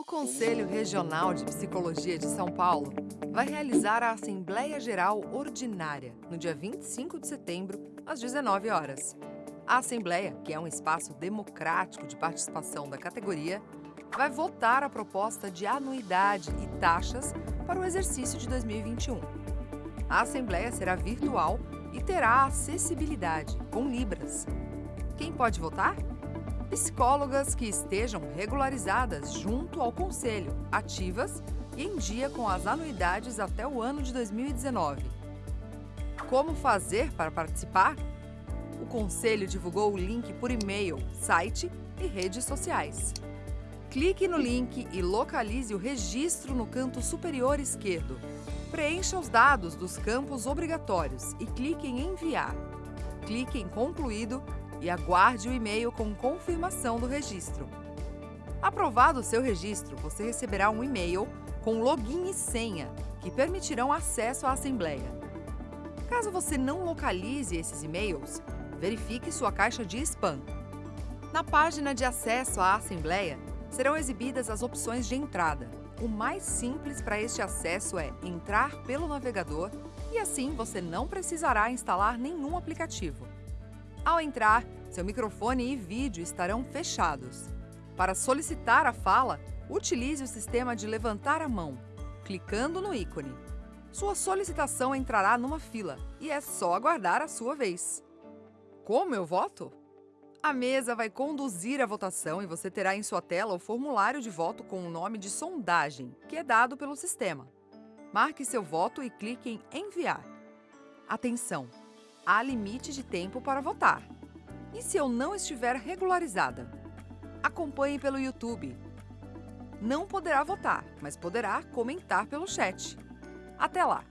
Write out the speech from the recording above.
O Conselho Regional de Psicologia de São Paulo vai realizar a Assembleia Geral Ordinária no dia 25 de setembro, às 19 horas. A Assembleia, que é um espaço democrático de participação da categoria, vai votar a proposta de anuidade e taxas para o exercício de 2021. A Assembleia será virtual e terá acessibilidade, com Libras. Quem pode votar? Psicólogas que estejam regularizadas junto ao Conselho, ativas e em dia com as anuidades até o ano de 2019. Como fazer para participar? O Conselho divulgou o link por e-mail, site e redes sociais. Clique no link e localize o registro no canto superior esquerdo. Preencha os dados dos campos obrigatórios e clique em Enviar. Clique em Concluído e aguarde o e-mail com confirmação do registro. Aprovado o seu registro, você receberá um e-mail com login e senha que permitirão acesso à Assembleia. Caso você não localize esses e-mails, verifique sua caixa de spam. Na página de acesso à Assembleia, serão exibidas as opções de entrada. O mais simples para este acesso é entrar pelo navegador e assim você não precisará instalar nenhum aplicativo. Ao entrar, seu microfone e vídeo estarão fechados. Para solicitar a fala, utilize o sistema de levantar a mão, clicando no ícone. Sua solicitação entrará numa fila e é só aguardar a sua vez. Como eu voto? A mesa vai conduzir a votação e você terá em sua tela o formulário de voto com o nome de sondagem, que é dado pelo sistema. Marque seu voto e clique em Enviar. Atenção! Há limite de tempo para votar. E se eu não estiver regularizada? Acompanhe pelo YouTube. Não poderá votar, mas poderá comentar pelo chat. Até lá!